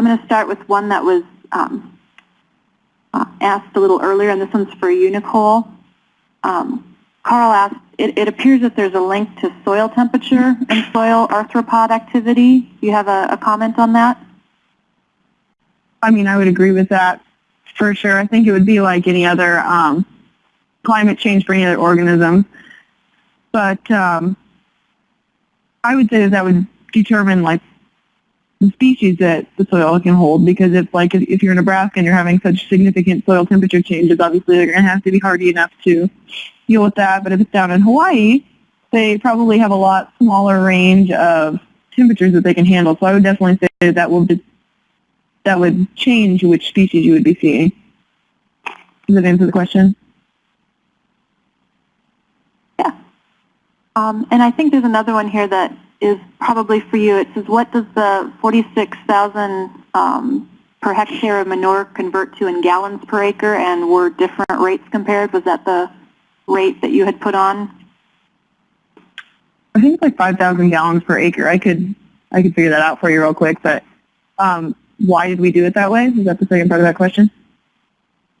I'm going to start with one that was um, uh, asked a little earlier, and this one's for you, Nicole. Um, Carl asked, it, it, appears that there's a link to soil temperature and soil arthropod activity. Do you have a, a comment on that? I mean, I would agree with that for sure. I think it would be like any other um, climate change for any other organism. But um, I would say that that would determine like species that the soil can hold because if like if you're in Nebraska and you're having such significant soil temperature changes, obviously they're going to have to be hardy enough to deal with that. But if it's down in Hawaii, they probably have a lot smaller range of temperatures that they can handle. So I would definitely say that will that would change which species you would be seeing. Does that answer the question? Yeah. Um, and I think there's another one here that is probably for you. It says, what does the 46,000 um, per hectare of manure convert to in gallons per acre, and were different rates compared? Was that the rate that you had put on? I think it's like 5,000 gallons per acre. I could I could figure that out for you real quick, but um, why did we do it that way? Is that the second part of that question?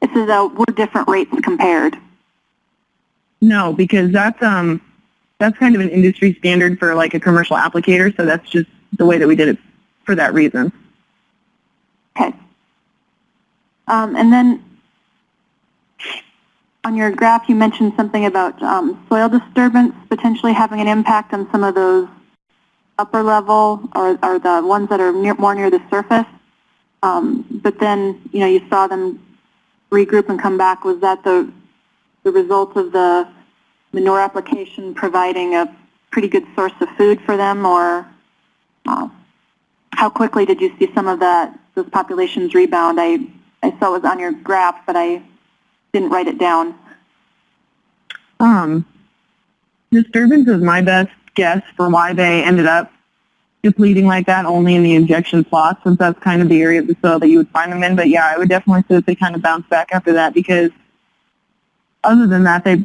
It says, uh, were different rates compared? No, because that's um that's kind of an industry standard for like a commercial applicator, so that's just the way that we did it for that reason. Okay. Um, and then on your graph, you mentioned something about um, soil disturbance potentially having an impact on some of those upper level or, or the ones that are near, more near the surface. Um, but then, you know, you saw them regroup and come back. Was that the, the result of the manure application providing a pretty good source of food for them or uh, how quickly did you see some of that, those populations rebound? I, I saw it was on your graph, but I didn't write it down. Um, disturbance is my best guess for why they ended up depleting like that only in the injection plots since that's kind of the area of the soil that you would find them in. But yeah, I would definitely say that they kind of bounced back after that because other than that, they,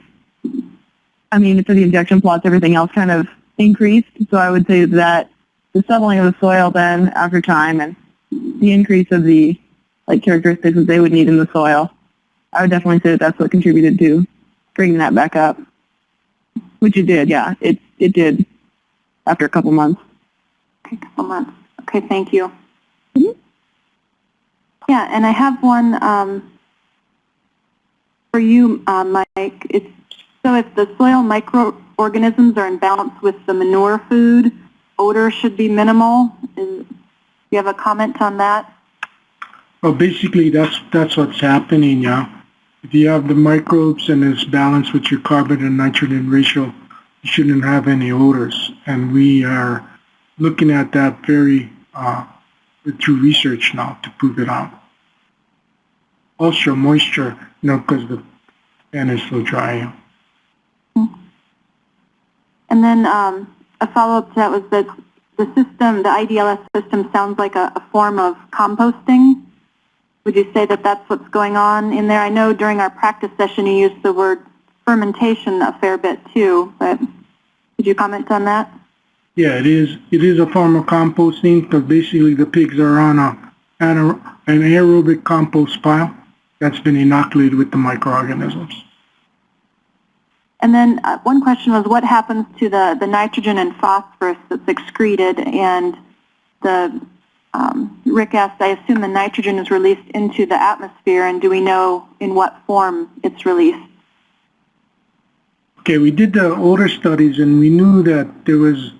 mean, for the injection plots, everything else kind of increased. So I would say that the settling of the soil then after time and the increase of the like characteristics that they would need in the soil, I would definitely say that that's what contributed to bringing that back up, which it did. Yeah, it it did after a couple months. Okay, a couple months. Okay, thank you. Mm -hmm. Yeah, and I have one um, for you, uh, Mike. It's so if the soil microorganisms are in balance with the manure food, odor should be minimal. Is, you have a comment on that? Well, basically, that's that's what's happening. Yeah, if you have the microbes and it's balanced with your carbon and nitrogen ratio, you shouldn't have any odors. And we are looking at that very uh, through research now to prove it out. Also moisture, you know, because the pan is so dry. And then um, a follow-up to that was that the system, the IDLS system sounds like a, a form of composting. Would you say that that's what's going on in there? I know during our practice session you used the word fermentation a fair bit too, but could you comment on that? Yeah, it is. It is a form of composting because basically the pigs are on a, an aerobic compost pile that's been inoculated with the microorganisms. And then uh, one question was what happens to the, the nitrogen and phosphorus that's excreted and the um, Rick asked, I assume the nitrogen is released into the atmosphere and do we know in what form it's released? Okay, we did the older studies and we knew that there was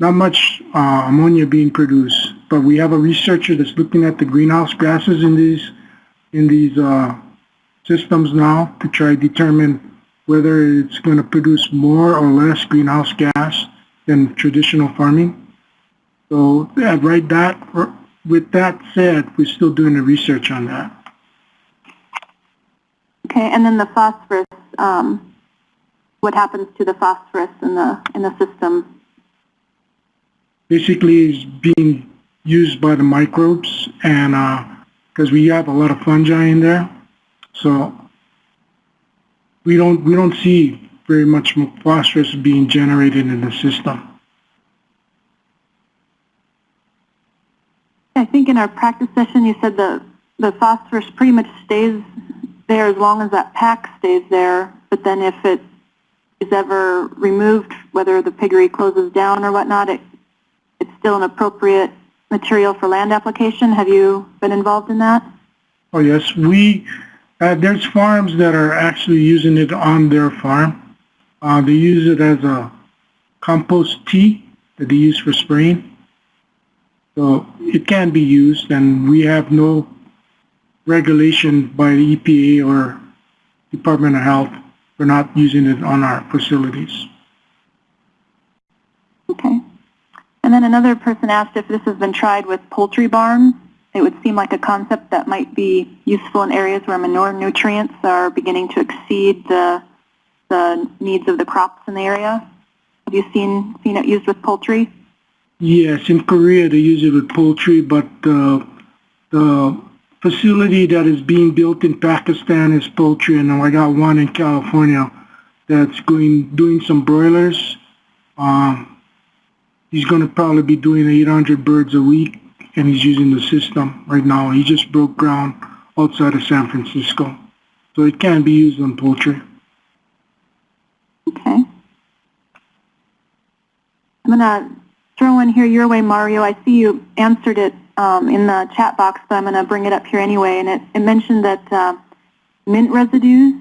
not much uh, ammonia being produced, but we have a researcher that's looking at the greenhouse gases in these in these uh, systems now to try to determine whether it's going to produce more or less greenhouse gas than traditional farming. So yeah, right that with that said, we're still doing the research on that. Okay, and then the phosphorus, um, what happens to the phosphorus in the in the system basically is being used by the microbes and because uh, we have a lot of fungi in there so we don't we don't see very much phosphorus being generated in the system. I think in our practice session, you said the, the phosphorus pretty much stays there as long as that pack stays there, but then if it is ever removed, whether the piggery closes down or whatnot, it, it's still an appropriate material for land application. Have you been involved in that? Oh, yes, we, uh, there's farms that are actually using it on their farm. Uh, they use it as a compost tea that they use for spraying. So it can be used and we have no regulation by the EPA or Department of Health for not using it on our facilities. Okay. And then another person asked if this has been tried with poultry barns. It would seem like a concept that might be useful in areas where manure nutrients are beginning to exceed the, the needs of the crops in the area. Have you seen, seen it used with poultry? Yes, in Korea they use it with poultry, but uh, the facility that is being built in Pakistan is poultry, and I got one in California that's going doing some broilers. Um, he's going to probably be doing 800 birds a week, and he's using the system right now. He just broke ground outside of San Francisco, so it can be used on poultry. Okay. I'm going to throw one here your way, Mario. I see you answered it um, in the chat box, but I'm going to bring it up here anyway. And it, it mentioned that uh, mint residues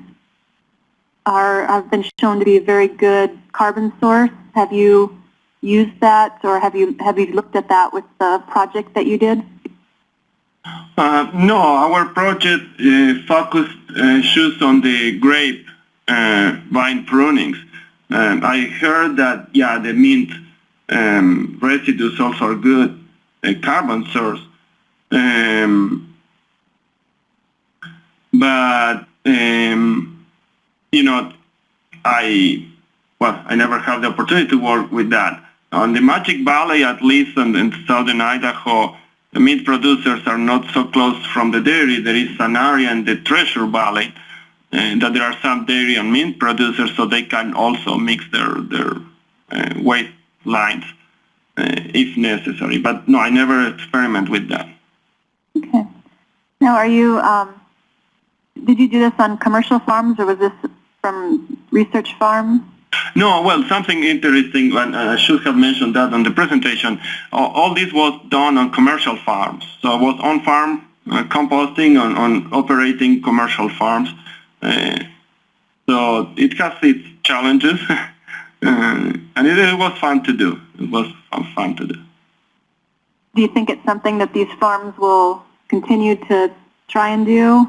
are have been shown to be a very good carbon source. Have you used that, or have you have you looked at that with the project that you did? Uh, no, our project uh, focused uh, just on the grape uh, vine prunings. Um, I heard that, yeah, the mint um, residues also are good carbon source. Um, but, um, you know, I, well, I never had the opportunity to work with that. On the Magic Valley, at least in, in southern Idaho, the meat producers are not so close from the dairy. There is an area in the Treasure Valley uh, that there are some dairy and meat producers, so they can also mix their their uh, waste lines uh, if necessary. But no, I never experiment with that. Okay. Now, are you? Um, did you do this on commercial farms, or was this from research farms? No, well, something interesting, and I should have mentioned that on the presentation. All, all this was done on commercial farms. So it was on-farm uh, composting on, on operating commercial farms. Uh, so it has its challenges, uh, and it, it, was fun to do. It was fun to do. Do you think it's something that these farms will continue to try and do?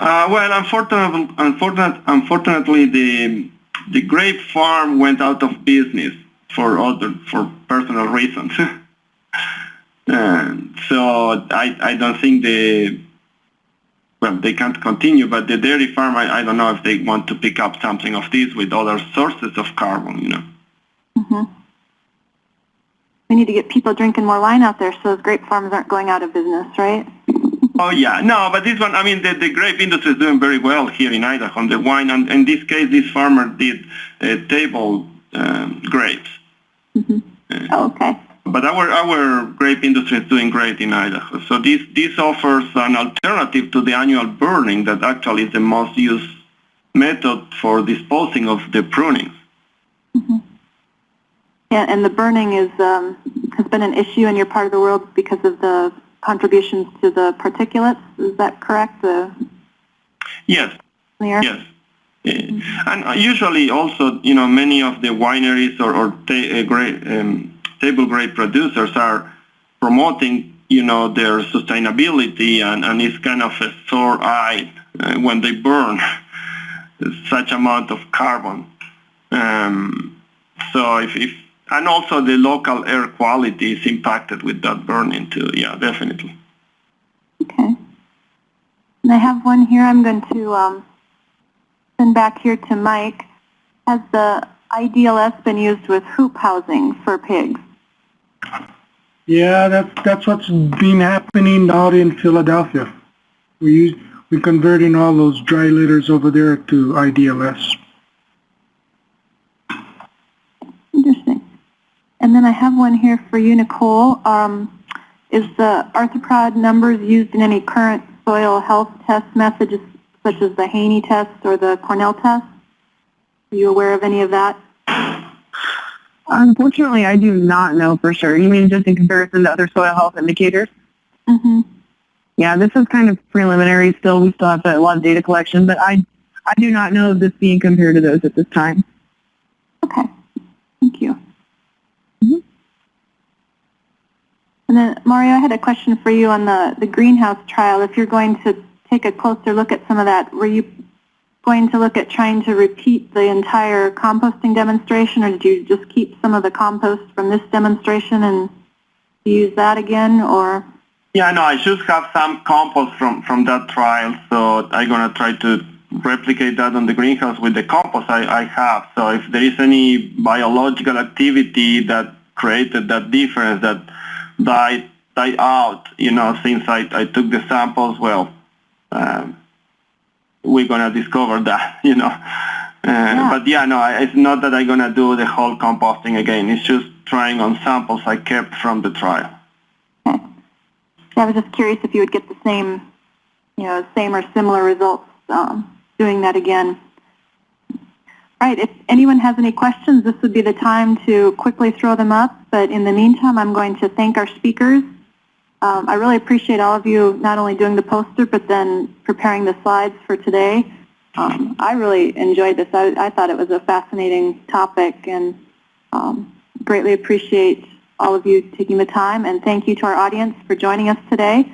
Uh, well, unfortunately, unfortunately, unfortunately, the the grape farm went out of business for other for personal reasons. and so I I don't think the well they can't continue. But the dairy farm I, I don't know if they want to pick up something of this with other sources of carbon. You know. Mm-hmm. We need to get people drinking more wine out there, so those grape farms aren't going out of business, right? Oh yeah, no, but this one, I mean, the, the grape industry is doing very well here in Idaho. On the wine, and in this case, this farmer did uh, table um, grapes. Mm-hmm. Uh, oh, okay. But our our grape industry is doing great in Idaho. So this this offers an alternative to the annual burning that actually is the most used method for disposing of the pruning. Mm-hmm. Yeah, and the burning is um, has been an issue in your part of the world because of the contributions to the particulates. Is that correct? The yes. Yes. Mm-hmm. And usually also, you know, many of the wineries or, or ta uh, grape, um, table grape producers are promoting, you know, their sustainability and, and it's kind of a sore eye uh, when they burn such amount of carbon. Um, so if, if and also the local air quality is impacted with that burning too. Yeah, definitely. Okay. And I have one here I'm going to um, send back here to Mike. Has the IDLS been used with hoop housing for pigs? Yeah, that's that's what's been happening out in Philadelphia. We use we're converting all those dry litters over there to IDLS. Interesting. And then I have one here for you, Nicole. Um, is the arthropod numbers used in any current soil health test methods such as the Haney test or the Cornell test? Are you aware of any of that? Unfortunately, I do not know for sure. You mean just in comparison to other soil health indicators? Mm-hmm. Yeah, this is kind of preliminary still. We still have a lot of data collection, but I, I do not know of this being compared to those at this time. Okay, thank you. And then, Mario, I had a question for you on the, the greenhouse trial. If you're going to take a closer look at some of that, were you going to look at trying to repeat the entire composting demonstration, or did you just keep some of the compost from this demonstration and use that again, or? Yeah, no, I should have some compost from, from that trial, so I'm going to try to replicate that on the greenhouse with the compost I, I have. So if there is any biological activity that created that difference that died, died out, you know, since I, I took the samples, well, um, we're going to discover that, you know. Uh, But yeah, no, I- it's not that I'm going to do the whole composting again. It's just trying on samples I kept from the trial. Okay. I was just curious if you would get the same, you know, same or similar results um, doing that again. All right, if anyone has any questions, this would be the time to quickly throw them up. But in the meantime, I'm going to thank our speakers. Um, I really appreciate all of you not only doing the poster, but then preparing the slides for today. Um, I really enjoyed this. I, I thought it was a fascinating topic and um, greatly appreciate all of you taking the time. And thank you to our audience for joining us today.